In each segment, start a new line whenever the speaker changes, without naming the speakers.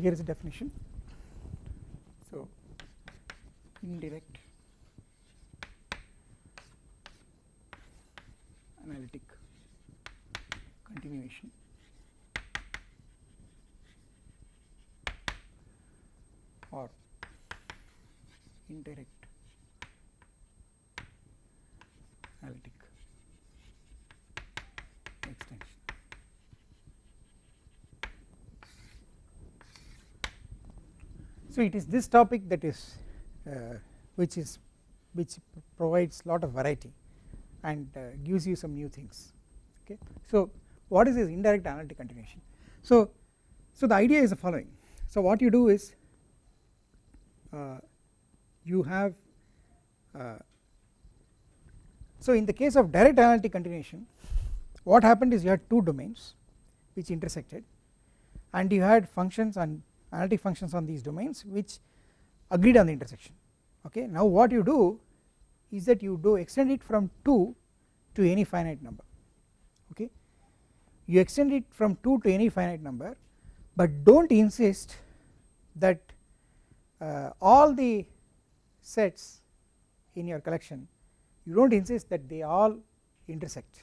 here is a definition. So indirect analytic continuation or indirect analytic extension. So it is this topic that is uh, which is which provides lot of variety and uh, gives you some new things okay. So what is this indirect analytic continuation? So so the idea is the following so what you do is uh, you have uh, so in the case of direct analytic continuation what happened is you had two domains which intersected and you had functions on analytic functions on these domains which agreed on the intersection. Okay? Now what you do is that you do extend it from 2 to any finite number. Okay? You extend it from 2 to any finite number but do not insist that uh, all the sets in your collection you do not insist that they all intersect.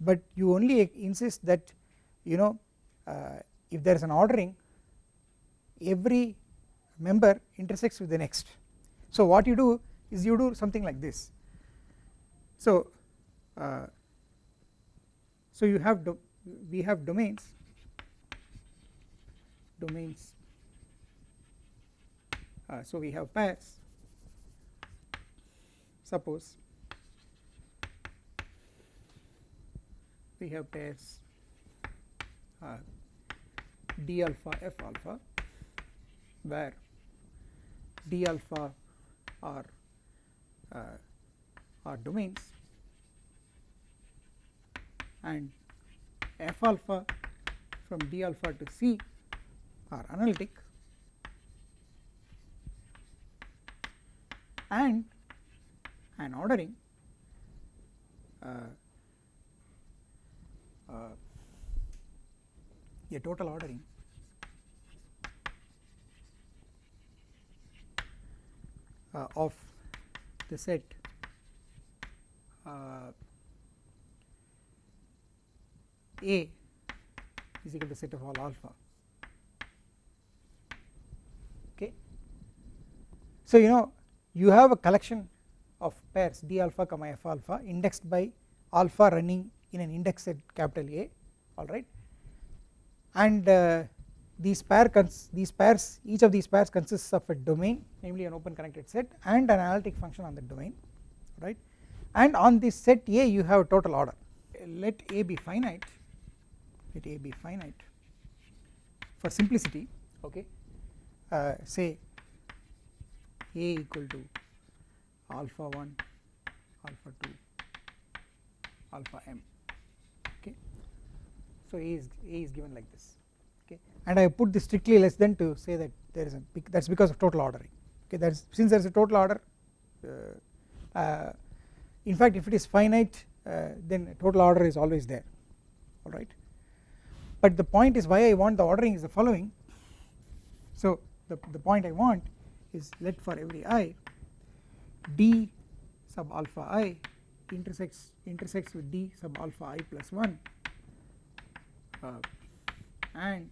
But you only insist that you know uh, if there is an ordering every member intersects with the next. So what you do is you do something like this. So uh, so you have we have domains domains uh, so we have pairs suppose we have pairs uh, d alpha f alpha where d alpha are uh, are domains and f alpha from d alpha to c are analytic and an ordering uh, uh, a total ordering of the set uh, A is equal to set of all alpha okay. So you know you have a collection of pairs d alpha comma f alpha indexed by alpha running in an index set capital A alright and uh, these pair these pairs each of these pairs consists of a domain namely an open connected set and an analytic function on the domain right? And on this set A you have a total order. Let A be finite. Let A be finite. For simplicity okay uh, say A equal to alpha 1 alpha 2 alpha m okay? So A is A is given like this and I put this strictly less than to say that there is a that is because of total ordering. Okay that is since there is a total order uh, uh, in fact if it is finite uh, then total order is always there. Alright but the point is why I want the ordering is the following. So the, the point I want is let for every i d sub alpha i intersects intersects with d sub alpha i plus 1 uh, and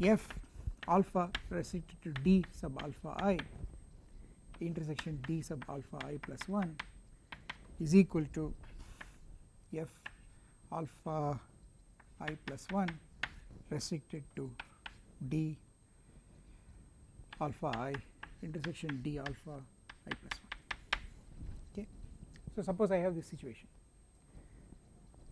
f alpha restricted to d sub alpha i intersection d sub alpha i plus 1 is equal to f alpha i plus 1 restricted to d alpha i intersection d alpha i plus 1 okay. So suppose I have this situation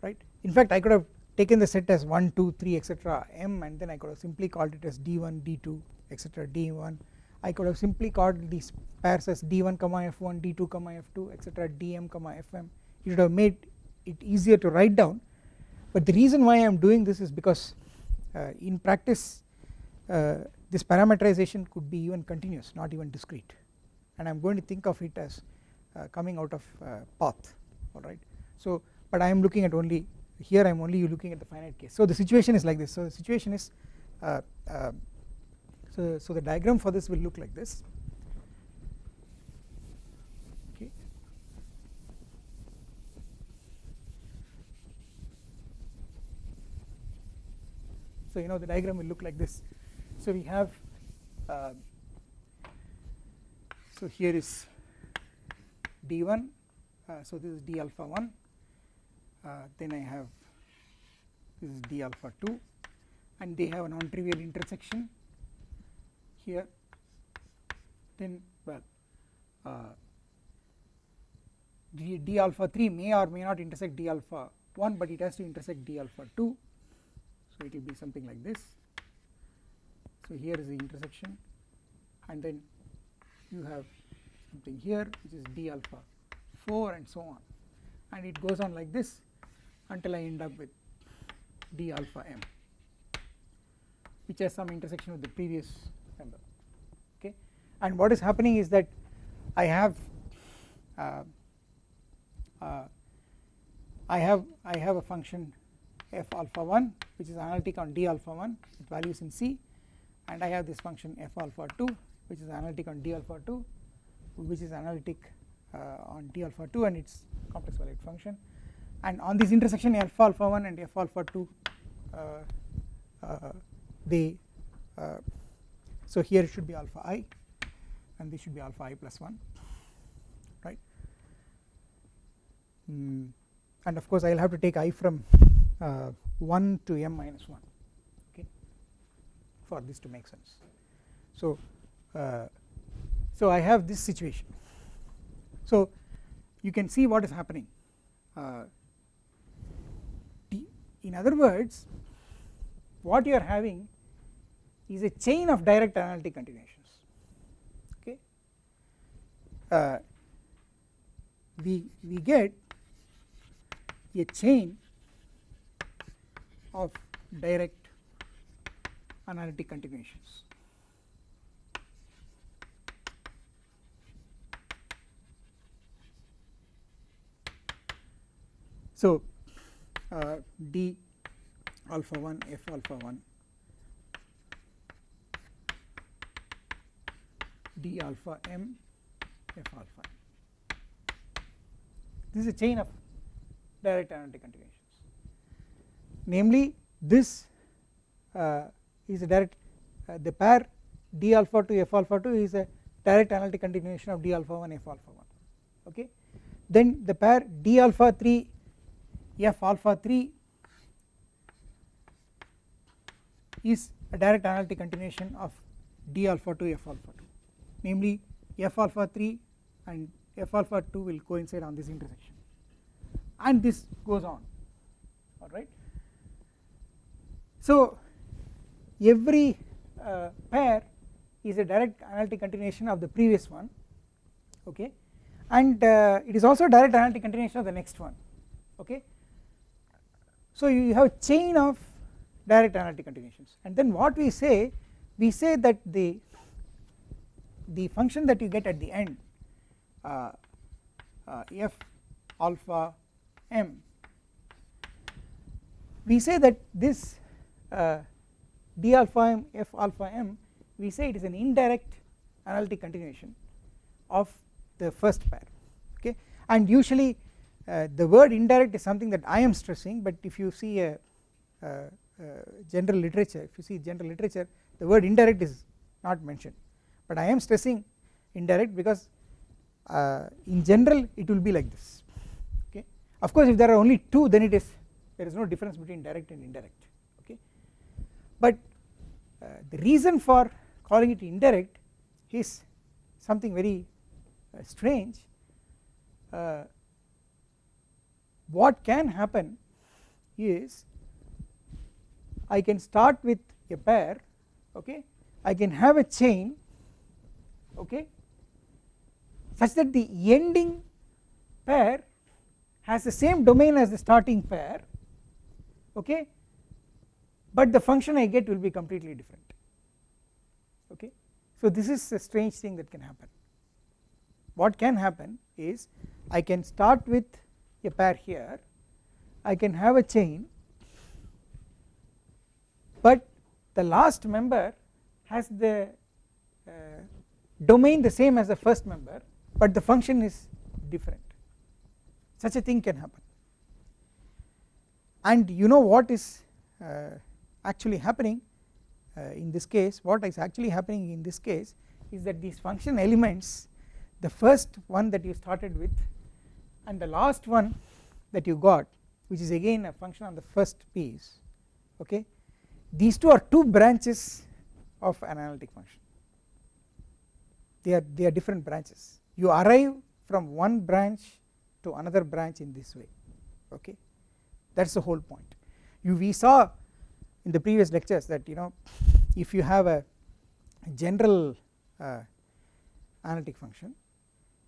right in fact I could have taken the set as 1 2 3 etc m and then I could have simply called it as d1 d2 etc d1 I could have simply called these pairs as d1 comma f1 d2 comma f2 etc dm comma fm it would have made it easier to write down. But the reason why I am doing this is because uh, in practice uh, this parameterization could be even continuous not even discrete. And I am going to think of it as uh, coming out of uh, path alright. So but I am looking at only here I am only looking at the finite case. So the situation is like this so the situation is uh, uh, so, so the diagram for this will look like this okay. So you know the diagram will look like this so we have uh, so here is d1 uh, so this is d alpha 1 uh, then I have this is d alpha 2 and they have a non trivial intersection here. Then well uh, d, d alpha 3 may or may not intersect d alpha 1 but it has to intersect d alpha 2 so it will be something like this. So here is the intersection. And then you have something here which is d alpha 4 and so on. And it goes on like this until I end up with d alpha m which has some intersection with the previous member okay? And what is happening is that I have uh, uh, I have I have a function f alpha 1 which is analytic on d alpha 1 with values in C and I have this function f alpha 2 which is analytic on d alpha 2 which is analytic uh, on d alpha 2 and its complex valued function and on this intersection f alpha 1 and f alpha 2 uh, uh, they uh, so here it should be alpha i and this should be alpha i plus 1 right? Mm. and of course I will have to take i from uh, 1 to m minus 1 okay for this to make sense. So uh, so I have this situation. So you can see what is happening. Uh, in other words what you are having is a chain of direct analytic continuations okay? Uh, we we get a chain of direct analytic continuations. So uh, d alpha 1 f alpha 1 d alpha m f alpha this is a chain of direct analytic continuations. Namely this uh, is a direct uh, the pair d alpha 2 f alpha 2 is a direct analytic continuation of d alpha 1 f alpha 1 okay? Then the pair d alpha 3 f alpha 3 is a direct analytic continuation of d alpha 2 f alpha 2 namely f alpha 3 and f alpha 2 will coincide on this intersection. And this goes on. Alright. So every uh, pair is a direct analytic continuation of the previous one okay? And uh, it is also a direct analytic continuation of the next one okay so you have a chain of direct analytic continuations. And then what we say we say that the the function that you get at the end uh, uh, f alpha m we say that this uh, d alpha m f alpha m we say it is an indirect analytic continuation of the first pair okay? And usually uh, the word indirect is something that I am stressing but if you see a, a, a, general literature if you see general literature the word indirect is not mentioned. But I am stressing indirect because uh, in general it will be like this. Okay? Of course if there are only two then it is there is no difference between direct and indirect. Okay? But uh, the reason for calling it indirect is something very uh, strange. Uh, what can happen is I can start with a pair okay? I can have a chain okay? Such that the ending pair has the same domain as the starting pair okay? But the function I get will be completely different okay. So this is a strange thing that can happen. What can happen is I can start with a pair here. I can have a chain. But the last member has the uh, domain the same as the first member but the function is different. Such a thing can happen. And you know what is uh, actually happening uh, in this case? What is actually happening in this case is that these function elements the first one that you started with and the last one that you got which is again a function on the first piece okay these two are two branches of an analytic function. They are they are different branches. You arrive from one branch to another branch in this way okay. That is the whole point. You we saw in the previous lectures that you know if you have a general uh, analytic function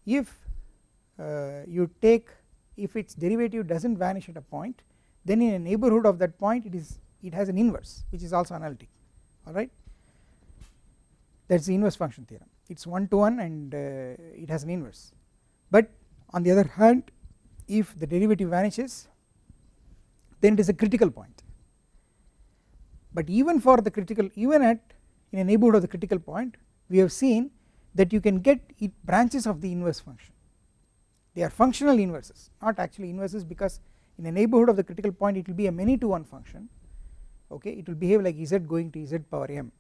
if you take if its derivative does not vanish at a point then in a neighbourhood of that point it is it has an inverse which is also analytic alright that is the inverse function theorem. It is 1 to 1 and uh, it has an inverse. But on the other hand if the derivative vanishes then it is a critical point. But even for the critical even at in a neighbourhood of the critical point we have seen that you can get branches of the inverse function they are functional inverses not actually inverses because in a neighbourhood of the critical point it will be a many to one function. Okay it will behave like z going to z power m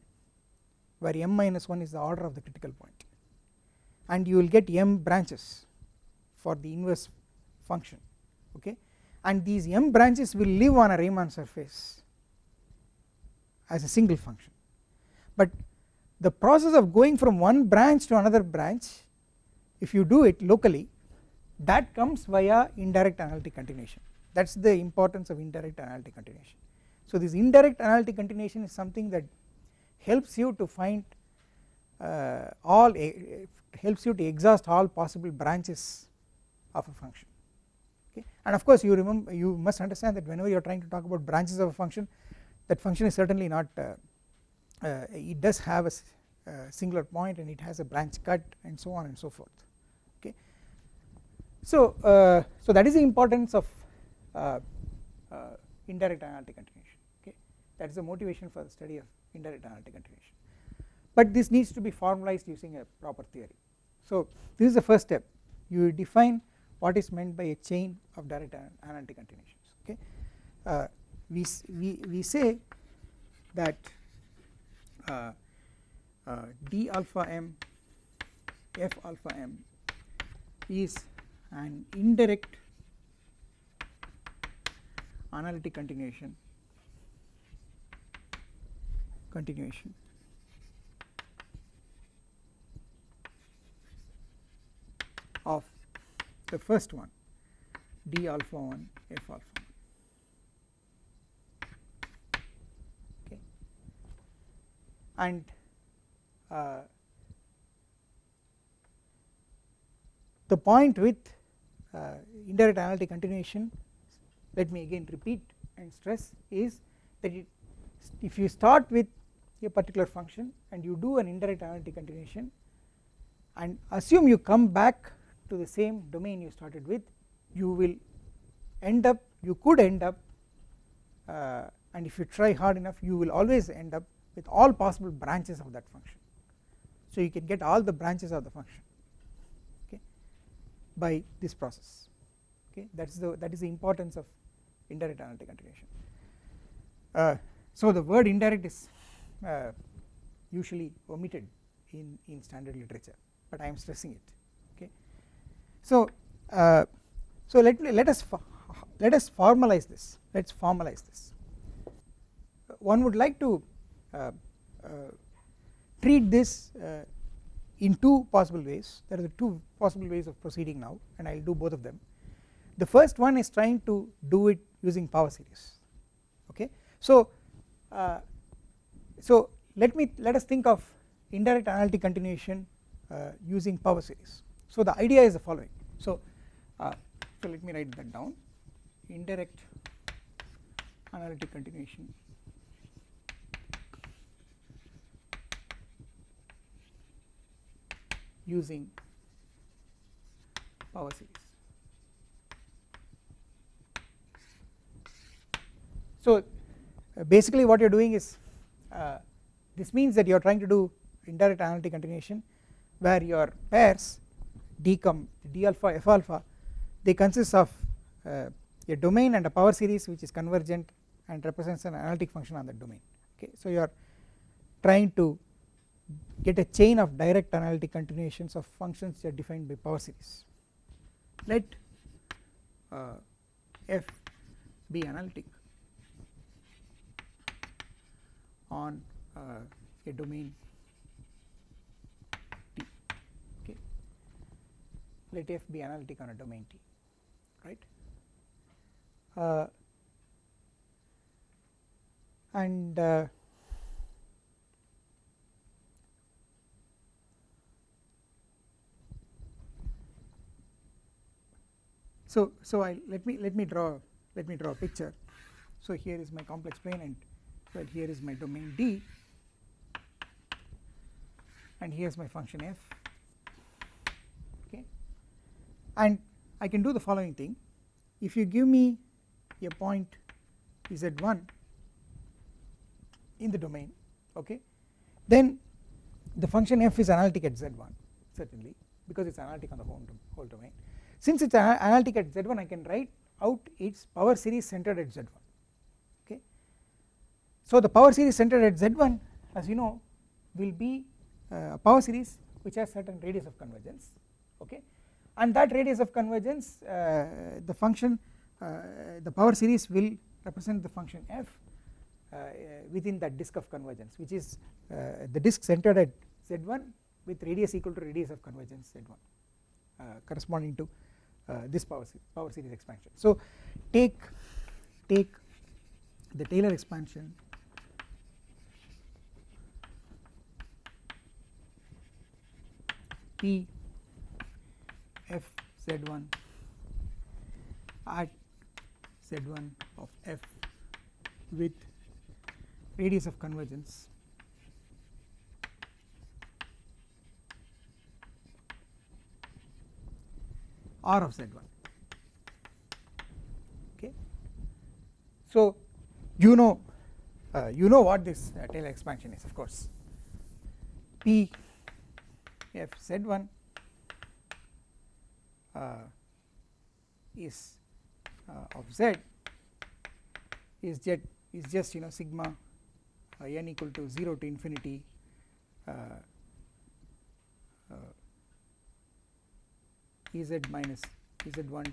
where m minus 1 is the order of the critical point. And you will get m branches for the inverse function. Okay and these m branches will live on a Riemann surface as a single function. But the process of going from one branch to another branch if you do it locally that comes via indirect analytic continuation that is the importance of indirect analytic continuation. So this indirect analytic continuation is something that helps you to find uh, all helps you to exhaust all possible branches of a function okay and of course you remember you must understand that whenever you are trying to talk about branches of a function that function is certainly not uh, uh, it does have a uh, singular point and it has a branch cut and so on and so forth. So, uh, so that is the importance of indirect analytic continuation okay? That is the motivation for the study of indirect analytic continuation. But this needs to be formalized using a proper theory. So this is the first step. You define what is meant by a chain of direct analytic continuations okay? Uh, we, we, we say that uh, uh, d alpha m f alpha m is an indirect analytic continuation continuation of the first one d alpha 1 f alpha 1. Okay. and uh, the point with indirect analytic continuation let me again repeat and stress is that it, if you start with a particular function and you do an indirect analytic continuation and assume you come back to the same domain you started with you will end up you could end up uh, and if you try hard enough you will always end up with all possible branches of that function. So you can get all the branches of the function by this process okay that is the that is the importance of indirect analytic continuation. Uh, so the word indirect is uh, usually omitted in in standard literature but I am stressing it okay. So uh, so let me let us let us formalize this let us formalize this one would like to uh, uh, treat this uh, in two possible ways. There are the two possible ways of proceeding now and I will do both of them. The first one is trying to do it using power series okay? So uh, so let me let us think of indirect analytic continuation uh, using power series. So the idea is the following. So uh, so let me write that down. Indirect analytic continuation using power series. So uh, basically what you are doing is uh, this means that you are trying to do indirect analytic continuation where your pairs decom d alpha f alpha they consist of uh, a domain and a power series which is convergent and represents an analytic function on the domain okay so you are trying to get a chain of direct analytic continuations of functions that are defined by power series. Let uh, f be analytic on uh, a domain T. Okay. Let f be analytic on a domain T right? Uh, and so so I let me let me draw let me draw a picture. So here is my complex plane and well here is my domain D. And here is my function f. Okay. And I can do the following thing. If you give me a point z1 in the domain okay then the function f is analytic at z1 certainly because it is analytic on the whole, whole domain since it is analytic at z1 I can write out its power series centered at z1 okay? So the power series centered at z1 as you know will be uh, a power series which has certain radius of convergence okay? And that radius of convergence uh, the function uh, the power series will represent the function f uh, within that disk of convergence which is uh, the disk centered at z1 with radius equal to radius of convergence z1 Uh, corresponding to uh, this power, power series expansion. So take take the Taylor expansion P f z1 at z1 of f with radius of convergence r of z1 okay. So you know uh, you know what this uh, Taylor expansion is of course. P f z1 uh, is uh, of z is is just you know sigma uh, n equal to 0 to infinity Ez minus Ez1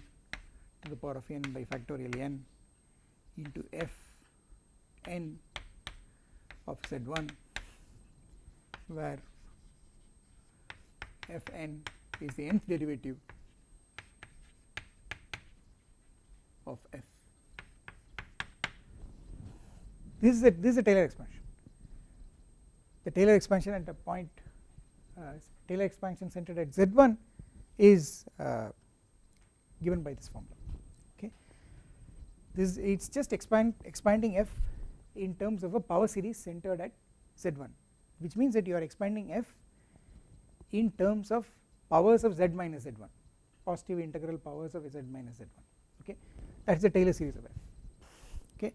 to the power of n by factorial n into f n of z1 where f n is the nth derivative of f. This is a this is a Taylor expansion. The Taylor expansion at a point uh, Taylor expansion centered at z1 is uh, given by this formula. Okay, this it's just expand expanding f in terms of a power series centered at z1, which means that you are expanding f in terms of powers of z minus z1, positive integral powers of z minus z1. Okay, that is the Taylor series of f okay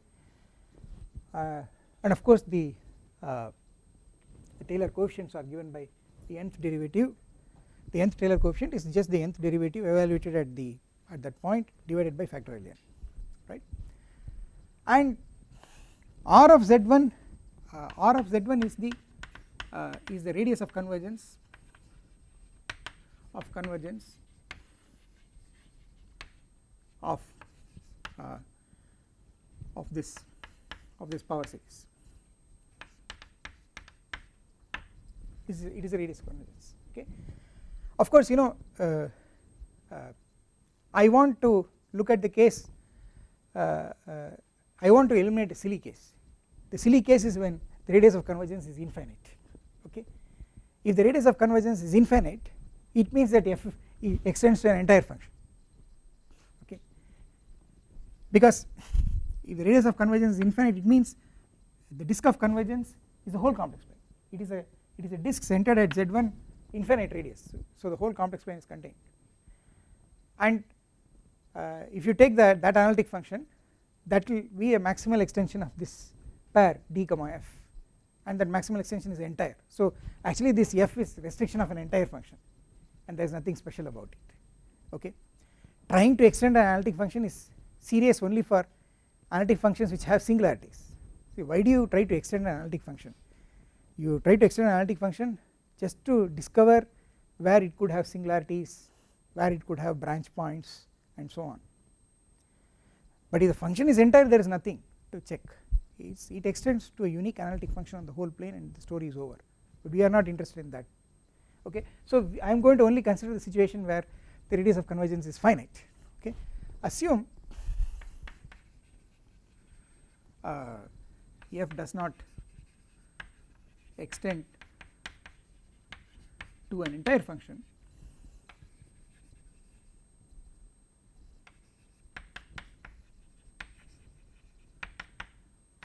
uh, and of course the, uh, the Taylor coefficients are given by the nth derivative the nth Taylor coefficient is just the nth derivative evaluated at the at that point divided by factorial n right? And r of z1 uh, r of z1 is the uh, is the radius of convergence of convergence of uh, of this of this power series. Is it is a radius of convergence okay of course you know uh, uh, I want to look at the case uh, uh, I want to eliminate a silly case. The silly case is when the radius of convergence is infinite okay? If the radius of convergence is infinite it means that f extends to an entire function okay? Because if the radius of convergence is infinite it means the disk of convergence is a whole complex plane. It is a it is a disk centered at z1 infinite radius. So the whole complex plane is contained. And uh, if you take that that analytic function that will be a maximal extension of this pair d comma f. And that maximal extension is entire. So actually this f is restriction of an entire function. And there is nothing special about it. Okay? Trying to extend an analytic function is serious only for analytic functions which have singularities. See why do you try to extend an analytic function? You try to extend an analytic function just to discover where it could have singularities where it could have branch points and so on. But if the function is entire there is nothing to check. It's, it extends to a unique analytic function on the whole plane and the story is over. But we are not interested in that. Okay? So I am going to only consider the situation where the radius of convergence is finite. Okay? Assume uh, f does not extend to an entire function.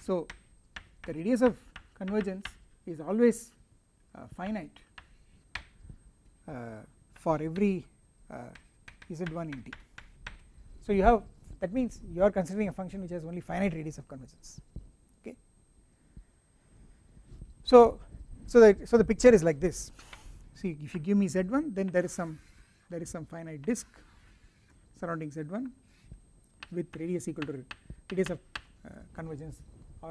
So the radius of convergence is always uh, finite uh, for every uh, z1 in t so you have that means you are considering a function which has only finite radius of convergence okay? So so the so the picture is like this see if you give me z1 then there is some there is some finite disk surrounding z1 with radius equal to radius of uh, convergence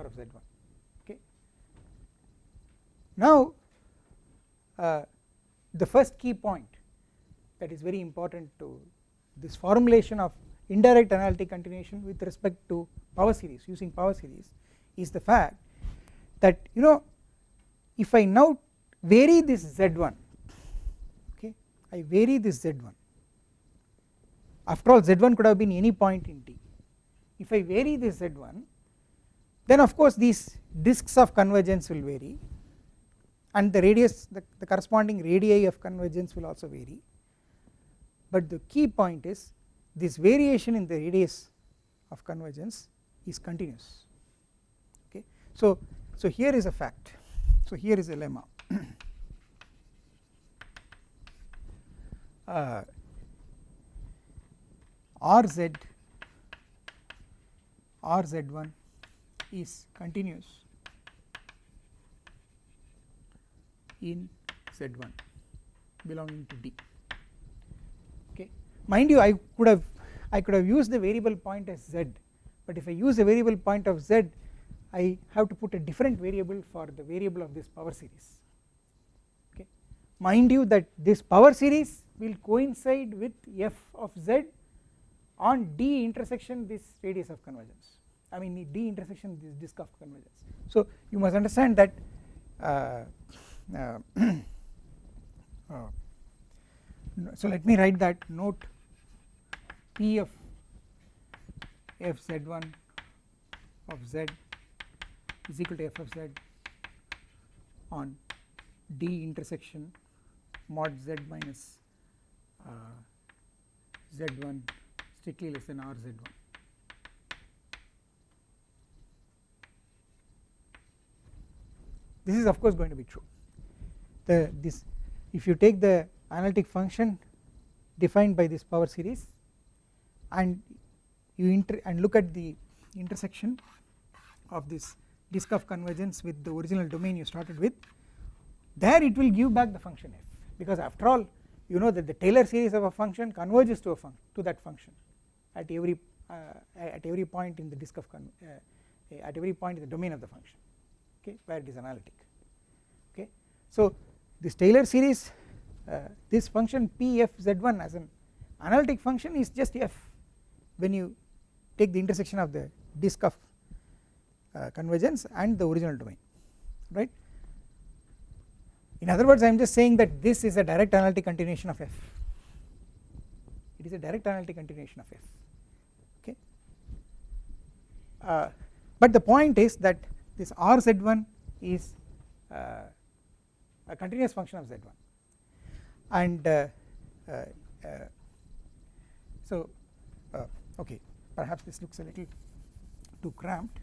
r of z1 okay? Now uh, the first key point that is very important to this formulation of indirect analytic continuation with respect to power series using power series is the fact that you know if I now vary this z1 okay I vary this z1 after all z1 could have been any point in t. If I vary this z1 then of course these disks of convergence will vary and the radius the, the corresponding radii of convergence will also vary. But the key point is this variation in the radius of convergence is continuous. Okay? So so here is a fact. So here is a lemma uh, rz rz1 is continuous in z1 belonging to d. Okay. Mind you I could have I could have used the variable point as z but if I use a variable point of z I have to put a different variable for the variable of this power series. Okay. Mind you that this power series will coincide with f of z on d intersection this radius of convergence I mean d intersection this disk of convergence. So you must understand that uh, uh, uh, so let me write that note P of f z1 of z is equal to f of z on d intersection mod z minus uh, z1 strictly less than r z1 this is of course going to be true. The this if you take the analytic function defined by this power series and you inter and look at the intersection of this disk of convergence with the original domain you started with there it will give back the function f. Because after all you know that the Taylor series of a function converges to a function to that function at every uh, at every point in the disk of uh, at every point in the domain of the function okay where it is analytic okay. So this Taylor series uh, this function p f z1 as an analytic function is just f when you take the intersection of the disk of uh, convergence and the original domain right in other words I am just saying that this is a direct analytic continuation of f. It is a direct analytic continuation of f. Okay? Uh, but the point is that this r z1 is uh, a continuous function of z1 and uh, uh, uh so uh, okay perhaps this looks a little too cramped.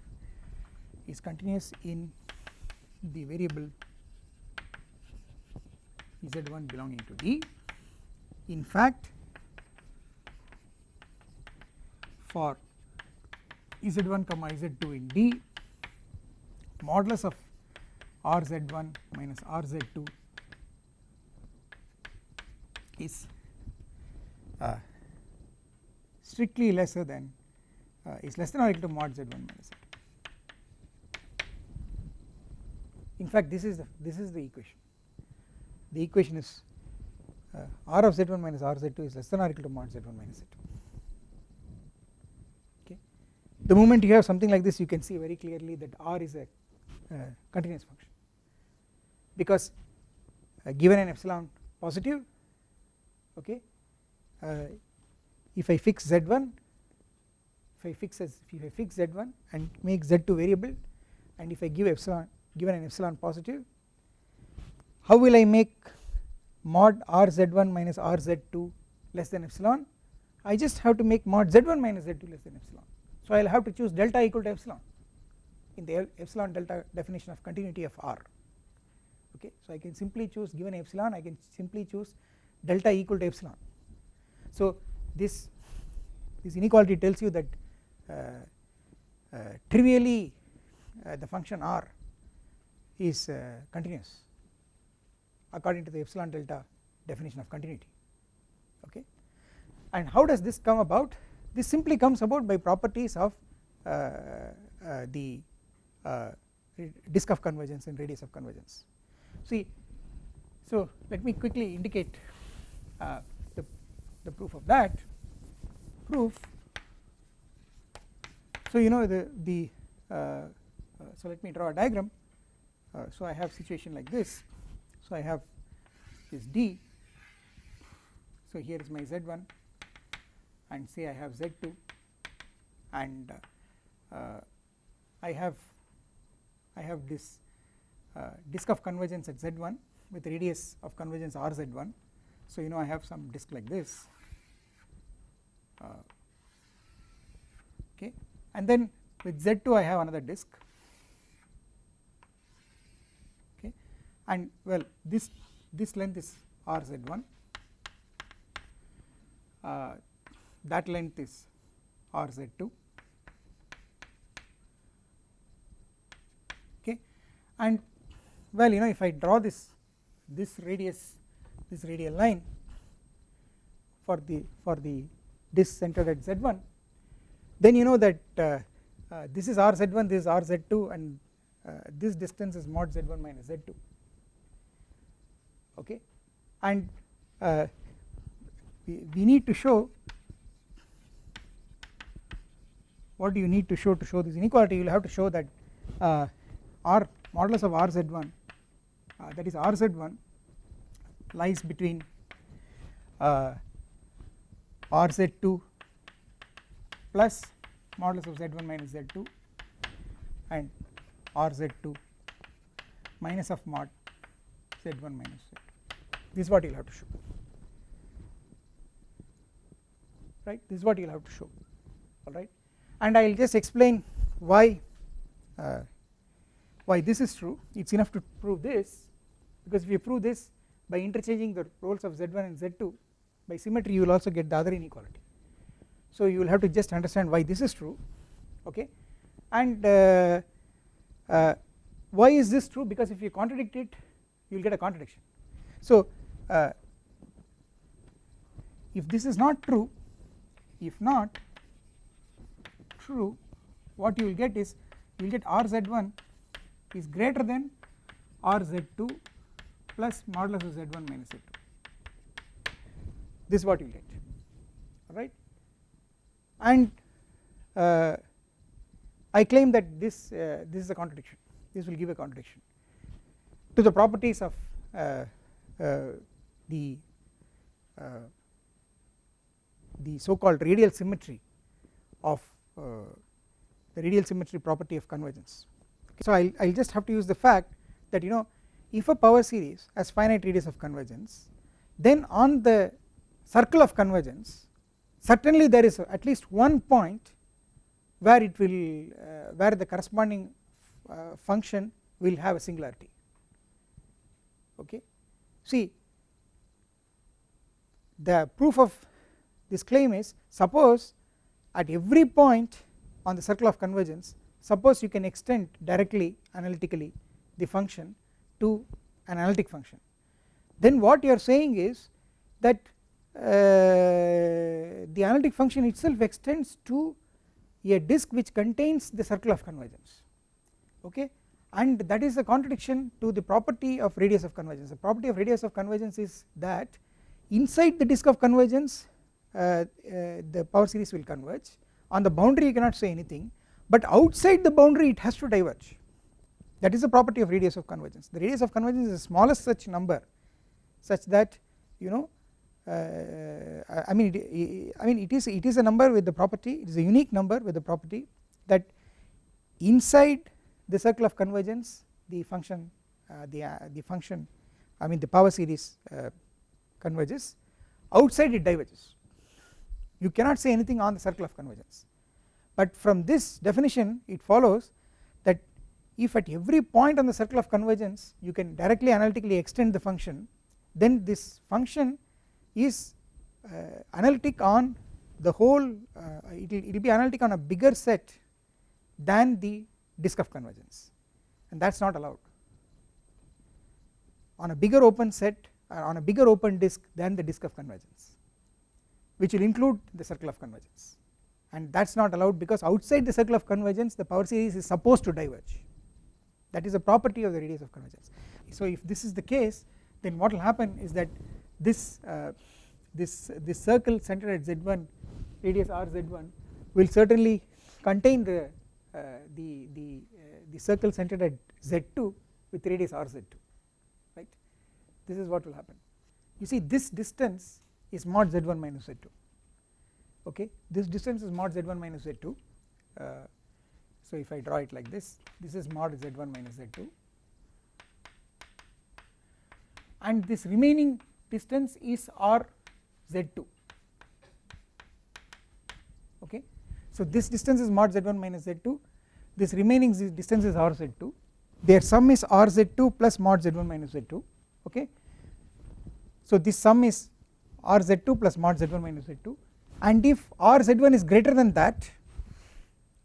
Is continuous in the variable Z1 belonging to D. In fact for Z1 comma Z2 in D modulus of RZ1 minus RZ2 is uh, strictly lesser than uh, is less than or equal to mod Z1 minus Z2 in fact this is the this is the equation the equation is uh, r of z1 minus r z2 is less than or equal to mod z1 minus z2 okay. The moment you have something like this you can see very clearly that r is a uh, continuous function. Because uh, given an epsilon positive okay uh, if I fix z1 if I fix as if I fix z1 and make z2 variable and if I give epsilon given an epsilon positive how will I make mod rz1 minus rz2 less than epsilon? I just have to make mod z1 minus z2 less than epsilon. So I will have to choose delta equal to epsilon in the epsilon delta definition of continuity of R. Okay? So I can simply choose given epsilon I can simply choose delta equal to epsilon. So this this inequality tells you that uh, uh, trivially uh, the function R is uh, continuous according to the epsilon delta definition of continuity. Okay? And how does this come about? This simply comes about by properties of uh, uh, the uh, disk of convergence and radius of convergence. See so let me quickly indicate uh, the, the proof of that. Proof. So you know the the uh, so let me draw a diagram. Uh, so I have situation like this so I have this D. So here is my Z1 and say I have Z2 and uh, uh, I have I have this uh, disk of convergence at Z1 with radius of convergence RZ1 so you know I have some disk like this. Uh, okay. And then with Z2 I have another disk and well this this length is rz1 uh, that length is rz2 okay. And well you know if I draw this this radius this radial line for the for the disk centered at z1 then you know that uh, uh, this is rz1 this is rz2 and uh, this distance is mod z1 minus z2 okay? And uh, we, we need to show what do you need to show to show this inequality? You will have to show that uh, r modulus of rz1 uh, that is rz1 lies between uh, rz2 plus modulus of z1 minus z2 and rz2 minus of mod z1 minus z2 this is what you will have to show. Right? This is what you will have to show. Alright and I will just explain why uh, why this is true. It is enough to prove this because if you prove this by interchanging the roles of Z1 and Z2 by symmetry you will also get the other inequality. So you will have to just understand why this is true okay? And uh, uh, why is this true? Because if you contradict it you will get a contradiction. So uh, if this is not true if not true what you will get is you will get rz1 is greater than rz2 plus modulus of z1 minus z2 this is what you get alright? And uh, I claim that this uh, this is a contradiction. This will give a contradiction to the properties of uh, uh the uh, the so called radial symmetry of uh, the radial symmetry property of convergence okay. so I will just have to use the fact that you know if a power series has finite radius of convergence then on the circle of convergence certainly there is at least one point where it will uh, where the corresponding uh, function will have a singularity okay see the proof of this claim is suppose at every point on the circle of convergence suppose you can extend directly analytically the function to an analytic function. Then what you are saying is that uh, the analytic function itself extends to a disk which contains the circle of convergence okay? And that is a contradiction to the property of radius of convergence. The property of radius of convergence is that inside the disk of convergence uh, uh, the power series will converge. On the boundary you cannot say anything but outside the boundary it has to diverge. That is the property of radius of convergence. The radius of convergence is the smallest such number such that you know uh, I mean it, I mean it is it is a number with the property it is a unique number with the property that inside the circle of convergence the function uh, the uh, the function I mean the power series uh, converges outside it diverges. You cannot say anything on the circle of convergence. But from this definition it follows that if at every point on the circle of convergence you can directly analytically extend the function then this function is uh, analytic on the whole uh, it will it will be analytic on a bigger set than the disk of convergence. And that is not allowed. On a bigger open set on a bigger open disk than the disk of convergence which will include the circle of convergence. And that is not allowed because outside the circle of convergence the power series is supposed to diverge. That is a property of the radius of convergence. So if this is the case then what will happen is that this uh, this this circle centered at z1 radius rz1 will certainly contain the uh, the the uh, the circle centered at z2 with radius rz2 right this is what will happen. You see this distance is mod z1 minus z2 okay? This distance is mod z1 minus z2 uh, so if I draw it like this this is mod z1 minus z2 and this remaining distance is r z2 okay? So this distance is mod z1 minus z2 this remaining distance is r z2 their sum is r z2 plus mod z1 minus z2 okay so this sum is r z2 plus mod z1 minus z2 and if r z1 is greater than that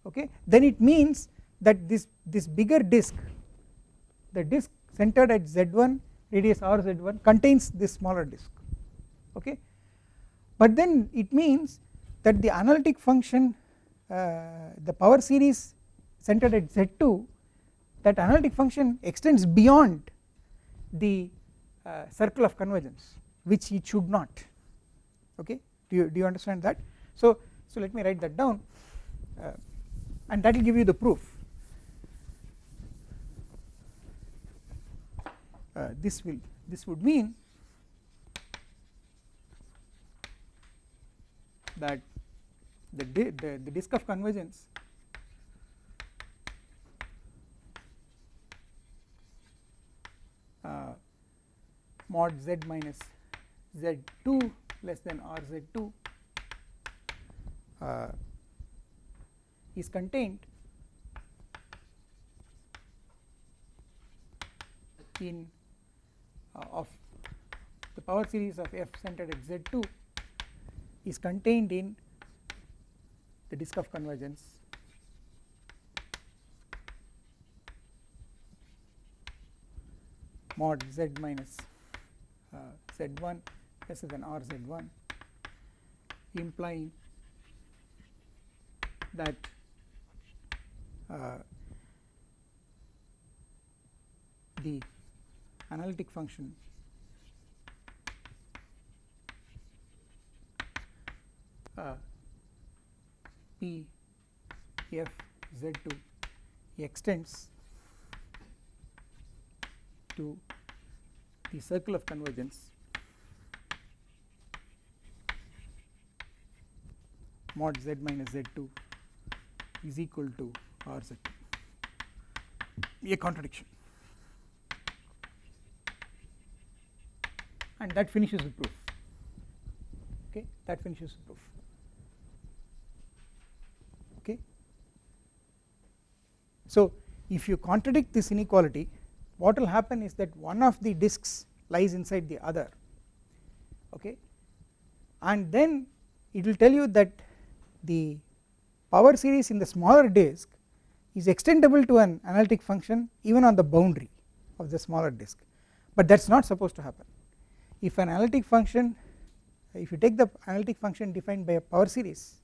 okay then it means that this this bigger disk the disk centered at z1 radius r z1 contains this smaller disk okay. But then it means that the analytic function uh, the power series centered at z2 that analytic function extends beyond the uh, circle of convergence which it should not. Okay? Do you do you understand that? So so let me write that down uh, and that will give you the proof. Uh, this will this would mean that the, the, the disk of convergence uh, mod z minus z2 less than rz2 uh, is contained in uh, of the power series of f centered at z2 is contained in the disk of convergence. Mod z minus uh, z1 lesser than r z1 implying that uh, the analytic function uh, P f z2 extends to the circle of convergence. Mod z minus z2 is equal to r z. A contradiction. And that finishes the proof. Okay that finishes the proof. Okay. So if you contradict this inequality what will happen is that one of the disks lies inside the other okay? And then it will tell you that the power series in the smaller disk is extendable to an analytic function even on the boundary of the smaller disk. But that is not supposed to happen. If an analytic function if you take the analytic function defined by a power series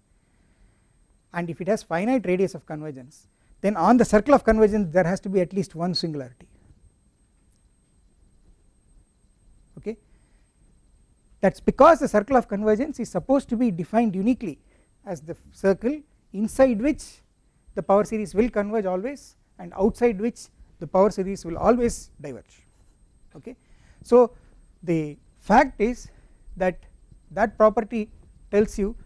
and if it has finite radius of convergence then on the circle of convergence there has to be at least one singularity okay that is because the circle of convergence is supposed to be defined uniquely as the circle inside which the power series will converge always and outside which the power series will always diverge okay. So the fact is that that property tells you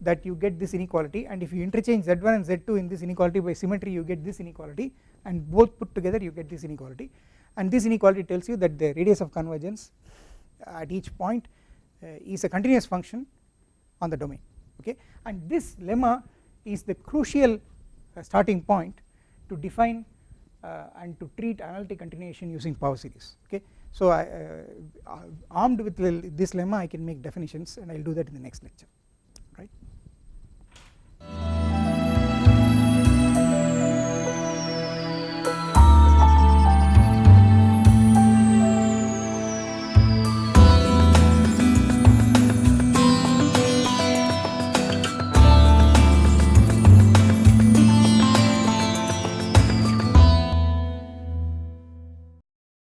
that you get this inequality and if you interchange z1 and z2 in this inequality by symmetry you get this inequality and both put together you get this inequality and this inequality tells you that the radius of convergence at each point is a continuous function on the domain okay? And this lemma is the crucial uh, starting point to define uh, and to treat analytic continuation using power series okay? So I, armed with this lemma I can make definitions and I will do that in the next lecture